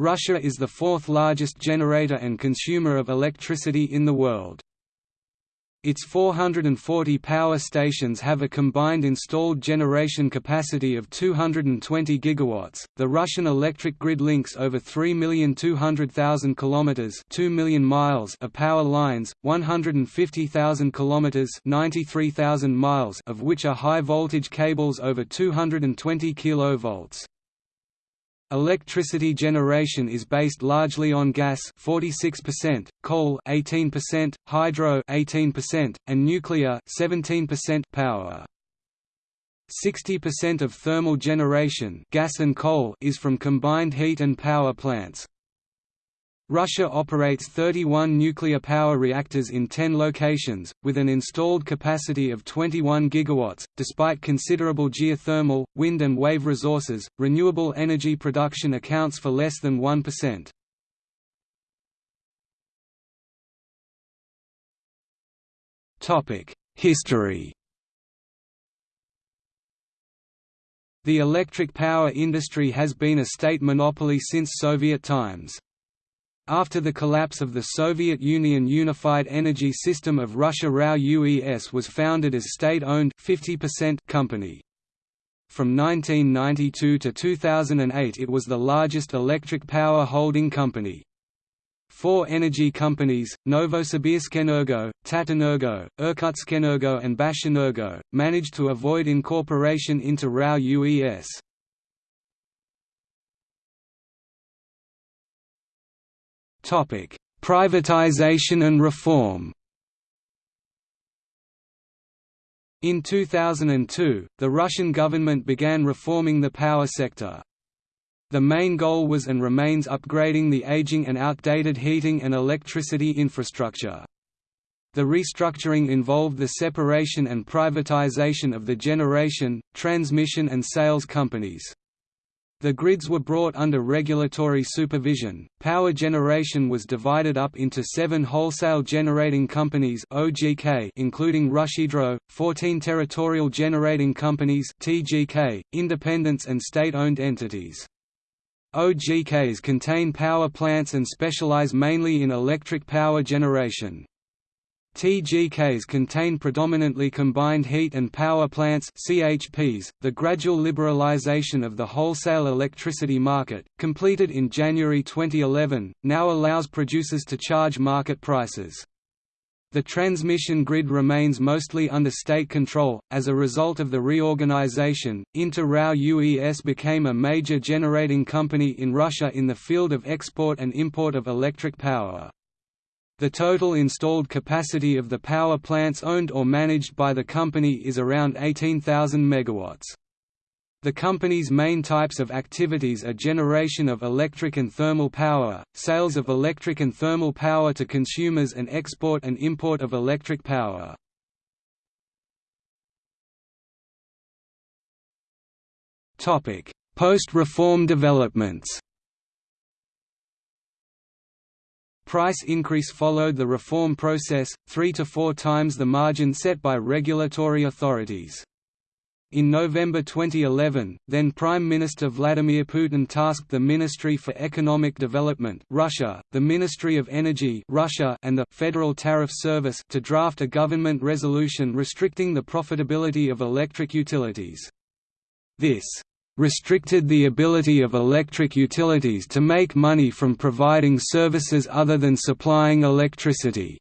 Russia is the fourth largest generator and consumer of electricity in the world. Its 440 power stations have a combined installed generation capacity of 220 gigawatts. The Russian electric grid links over 3,200,000 kilometers, 2 million miles of power lines, 150,000 kilometers, 93,000 miles of which are high voltage cables over 220 kilovolts. Electricity generation is based largely on gas 46%, coal 18%, hydro 18%, and nuclear 17% power. 60% of thermal generation gas and coal is from combined heat and power plants. Russia operates 31 nuclear power reactors in 10 locations, with an installed capacity of 21 gigawatts. Despite considerable geothermal, wind, and wave resources, renewable energy production accounts for less than 1%. Topic: History. The electric power industry has been a state monopoly since Soviet times. After the collapse of the Soviet Union Unified Energy System of Russia RAO UES was founded as state-owned company. From 1992 to 2008 it was the largest electric power holding company. Four energy companies, Novosibirskenergo, Tatenergo, Irkutskenergo and Bashenergo, managed to avoid incorporation into RAO UES. Privatization and reform In 2002, the Russian government began reforming the power sector. The main goal was and remains upgrading the aging and outdated heating and electricity infrastructure. The restructuring involved the separation and privatization of the generation, transmission and sales companies. The grids were brought under regulatory supervision. Power generation was divided up into seven wholesale generating companies (OGK), including RusHydro, 14 territorial generating companies (TGK), independents and state-owned entities. OGKs contain power plants and specialize mainly in electric power generation. TGKs contain predominantly combined heat and power plants CHPs. .The gradual liberalization of the wholesale electricity market, completed in January 2011, now allows producers to charge market prices. The transmission grid remains mostly under state control. As a result of the reorganization, Inter RAO UES became a major generating company in Russia in the field of export and import of electric power. The total installed capacity of the power plants owned or managed by the company is around 18,000 megawatts. The company's main types of activities are generation of electric and thermal power, sales of electric and thermal power to consumers and export and import of electric power. Post-reform developments Price increase followed the reform process, three to four times the margin set by regulatory authorities. In November 2011, then Prime Minister Vladimir Putin tasked the Ministry for Economic Development Russia, the Ministry of Energy Russia, and the Federal Tariff Service to draft a government resolution restricting the profitability of electric utilities. This restricted the ability of electric utilities to make money from providing services other than supplying electricity.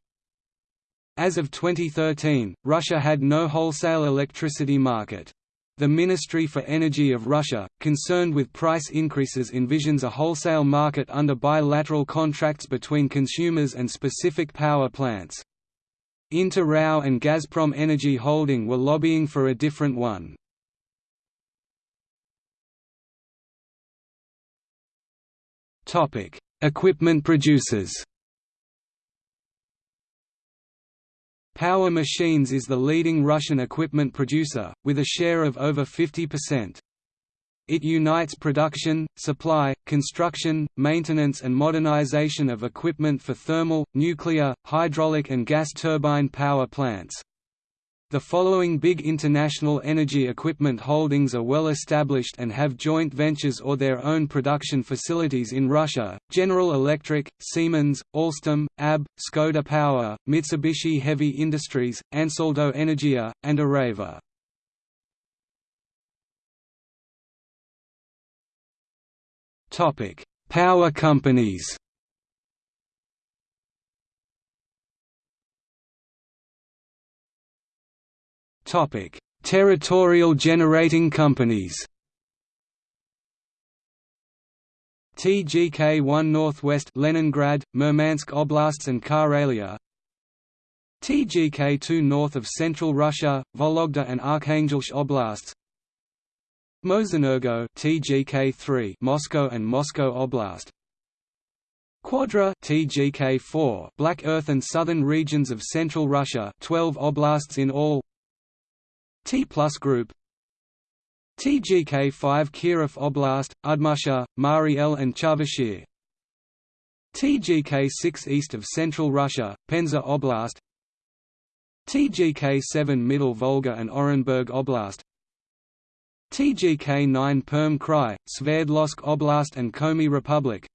As of 2013, Russia had no wholesale electricity market. The Ministry for Energy of Russia, concerned with price increases envisions a wholesale market under bilateral contracts between consumers and specific power plants. Inter RAO and Gazprom Energy Holding were lobbying for a different one. Topic: Equipment producers. Power Machines is the leading Russian equipment producer, with a share of over 50%. It unites production, supply, construction, maintenance and modernization of equipment for thermal, nuclear, hydraulic and gas turbine power plants. The following big international energy equipment holdings are well established and have joint ventures or their own production facilities in Russia, General Electric, Siemens, Alstom, ABB, Škoda Power, Mitsubishi Heavy Industries, Ansaldo Energia, and Areva. Power companies Topic: Territorial generating companies. TGK-1 Northwest Leningrad, Murmansk Oblasts and Karelia TGK-2 north of central Russia, Vologda and Arkhangelsk Oblasts Mosenergo TGK-3 Moscow and Moscow Oblast Quadra TGK-4 Black Earth and southern regions of central Russia 12 oblasts in all T Plus Group. TGK-5 Kirov Oblast, Udmurtia, Mari El and Chuvashia TGK-6 east of central Russia, Penza Oblast. TGK-7 Middle Volga and Orenburg Oblast. TGK-9 Perm Krai, Sverdlovsk Oblast and Komi Republic.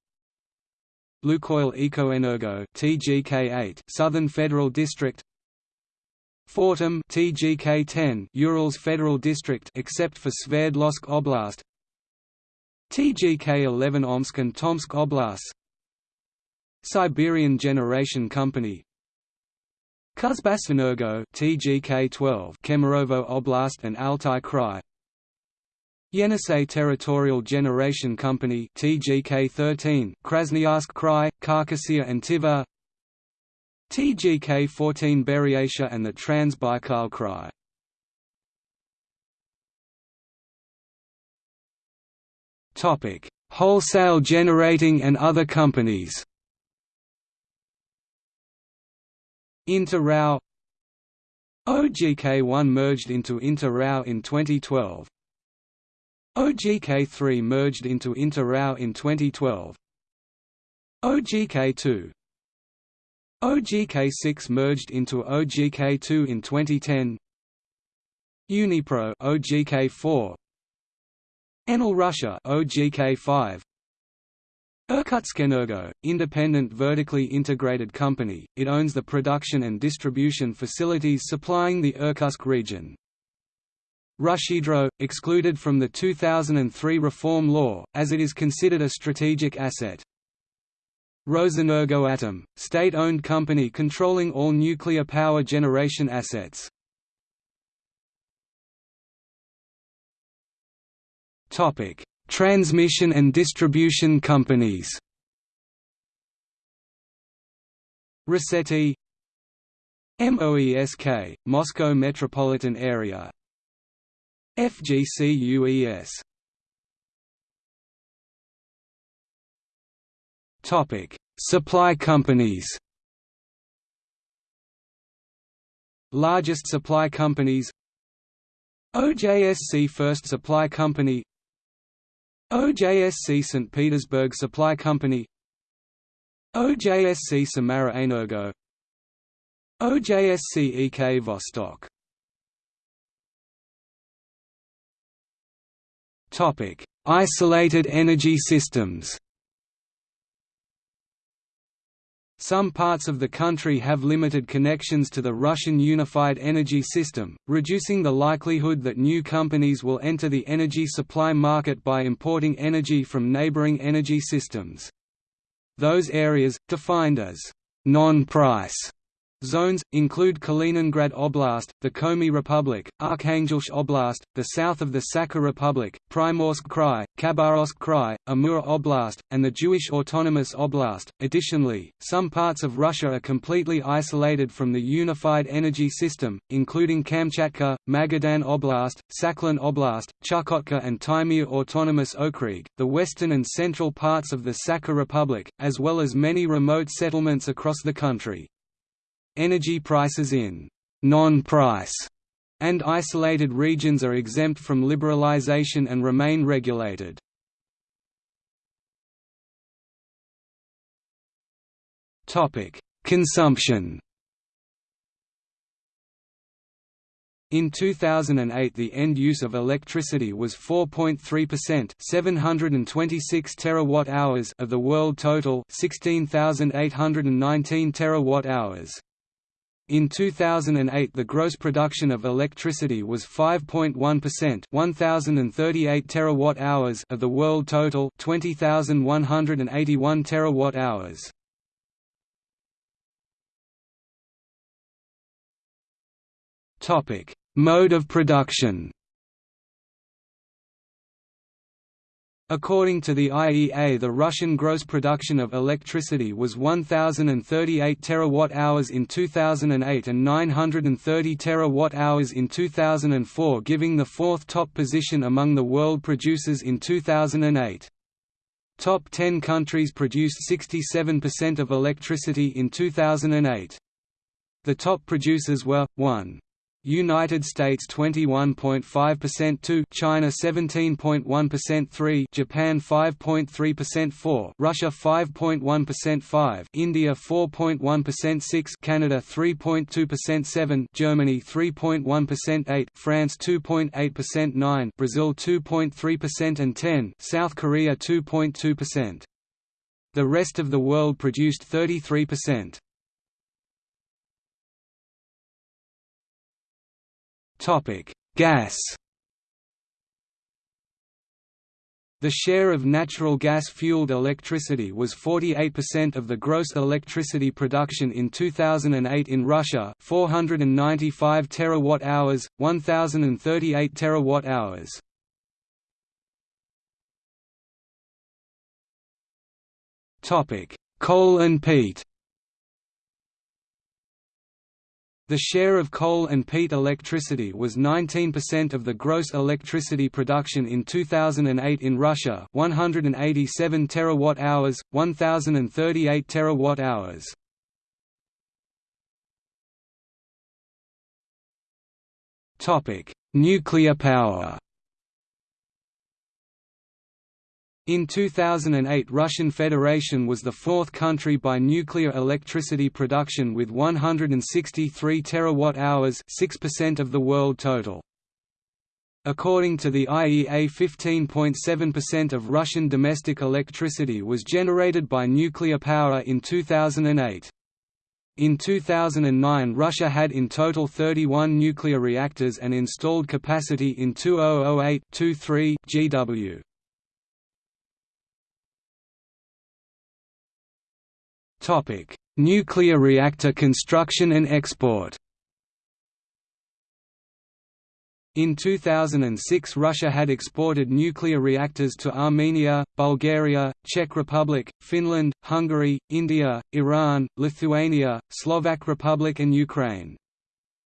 Lukoil Ekoenergo TGK-8 Southern Federal District Fortum TGK-10 Urals Federal District except for Sverdlovsk Oblast. TGK-11 Omsk and Tomsk Oblasts Siberian Generation Company. Kuzbasenergo TGK-12 Kemerovo Oblast and Altai Krai. Yenisei Territorial Generation Company TGK-13 Krasnoyarsk Krai, Khakassia and Tuva TGK-14 Buryatia and the Trans-Baikal Krai. Topic: Wholesale generating and other companies. Inter-RAO OGK1 merged into Inter-RAO in 2012. OGK3 merged into Inter-RAO in 2012. OGK2 OGK6 merged into OGK2 in 2010. Unipro OGK4 Enel Russia OGK5 Irkutskenergo, independent vertically integrated company, it owns the production and distribution facilities supplying the Irkutsk region. RusHydro, excluded from the 2003 reform law, as it is considered a strategic asset. Rosenergoatom, state-owned company controlling all nuclear power generation assets. Topic: Transmission and distribution companies. Rosseti MOESK, Moscow Metropolitan Area FGCUES Topic: Supply companies. Largest supply companies OJSC First Supply Company OJSC St. Petersburg Supply Company OJSC Samara Energo OJSC EK Vostok Topic: Isolated energy systems. Some parts of the country have limited connections to the Russian unified energy system, reducing the likelihood that new companies will enter the energy supply market by importing energy from neighboring energy systems. Those areas, defined as non-price Zones, include Kaliningrad Oblast, the Komi Republic, Arkhangelsk Oblast, the south of the Sakha Republic, Primorsk Krai, Khabarovsk Krai, Amur Oblast, and the Jewish Autonomous Oblast. Additionally, some parts of Russia are completely isolated from the unified energy system, including Kamchatka, Magadan Oblast, Sakhalin Oblast, Chukotka and Taimyr Autonomous Okrug, the western and central parts of the Sakha Republic, as well as many remote settlements across the country. Energy prices in non-price and isolated regions are exempt from liberalization and remain regulated. Consumption. In 2008 the end use of electricity was 4.3% 726 terawatt-hours of the world total 16,819 terawatt-hours. In 2008 the gross production of electricity was 5.1% 1038 terawatt-hours of the world total 20,181 terawatt-hours. Topic: Mode of production According to the IEA the Russian gross production of electricity was 1038 terawatt-hours in 2008 and 930 terawatt-hours in 2004 giving the fourth top position among the world producers in 2008. Top 10 countries produced 67% of electricity in 2008. The top producers were 1. United States 21.5% 2 China 17.1% 3 Japan 5.3% 4 Russia 5.1% 5 India 4.1% 6 Canada 3.2% 7 Germany 3.1% 8 France 2.8% 9 Brazil 2.3% and 10 South Korea 2.2%. The rest of the world produced 33%. Topic: Gas. The share of natural gas-fueled electricity was 48% of the gross electricity production in 2008 in Russia, 495 terawatt-hours, 1038 terawatt-hours. Coal and peat. The share of coal and peat electricity was 19% of the gross electricity production in 2008 in Russia 187 terawatt-hours, 1038 terawatt-hours. Nuclear power In 2008 Russian Federation was the fourth country by nuclear electricity production with 163 terawatt-hours 6% of the world total. According to the IEA 15.7% of Russian domestic electricity was generated by nuclear power in 2008. In 2009 Russia had in total 31 nuclear reactors and installed capacity in 2008-23 GW. Topic: Nuclear reactor construction and export. In 2006 Russia had exported nuclear reactors to Armenia, Bulgaria, Czech Republic, Finland, Hungary, India, Iran, Lithuania, Slovak Republic and Ukraine.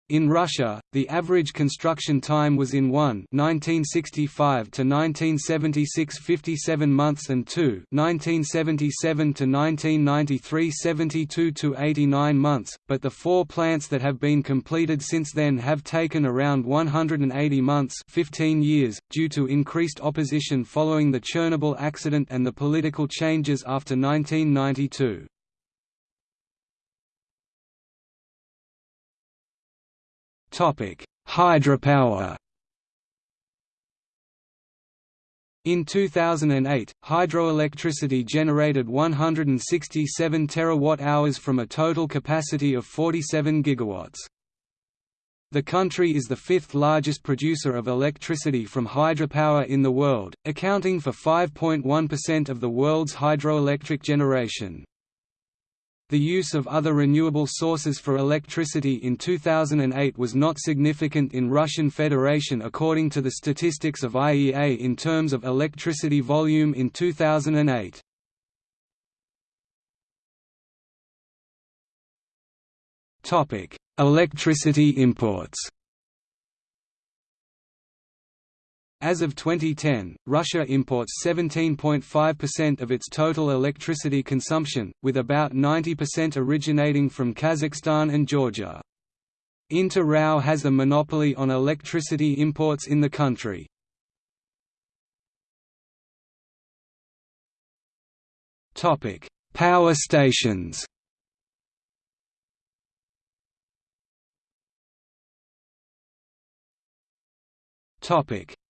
In Russia, the average construction time was in 1 1965 to 1976 57 months and 2 1977 to 1993 72 to 89 months, but the four plants that have been completed since then have taken around 180 months 15 years, due to increased opposition following the Chernobyl accident and the political changes after 1992. Hydropower. In 2008, hydroelectricity generated 167 terawatt-hours from a total capacity of 47 gigawatts. The country is the fifth largest producer of electricity from hydropower in the world, accounting for 5.1% of the world's hydroelectric generation. The use of other renewable sources for electricity in 2008 was not significant in Russian Federation according to the statistics of IEA in terms of electricity volume in 2008. Topic: Electricity imports As of 2010, Russia imports 17.5% of its total electricity consumption, with about 90% originating from Kazakhstan and Georgia. Inter RAO has a monopoly on electricity imports in the country. Power stations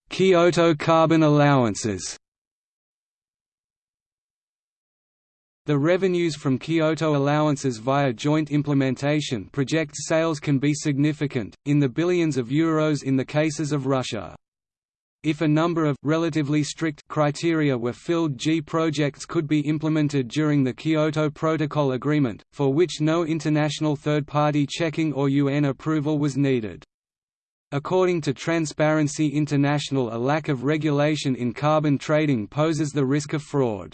Kyoto carbon allowances The revenues from Kyoto allowances via joint implementation projects sales can be significant, in the billions of euros in the cases of Russia. If a number of relatively strict criteria were filled G projects could be implemented during the Kyoto Protocol Agreement, for which no international third-party checking or UN approval was needed. According to Transparency International a lack of regulation in carbon trading poses the risk of fraud.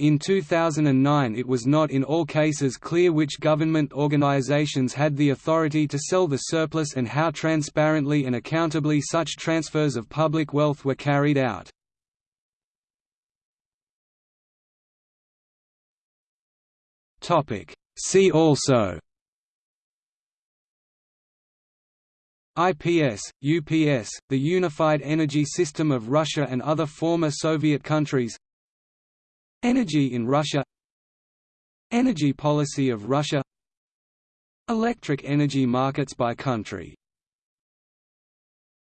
In 2009 it was not in all cases clear which government organizations had the authority to sell the surplus and how transparently and accountably such transfers of public wealth were carried out. See also IPS, UPS, the Unified Energy System of Russia and other former Soviet countries. Energy in Russia. Energy policy of Russia. Electric energy markets by country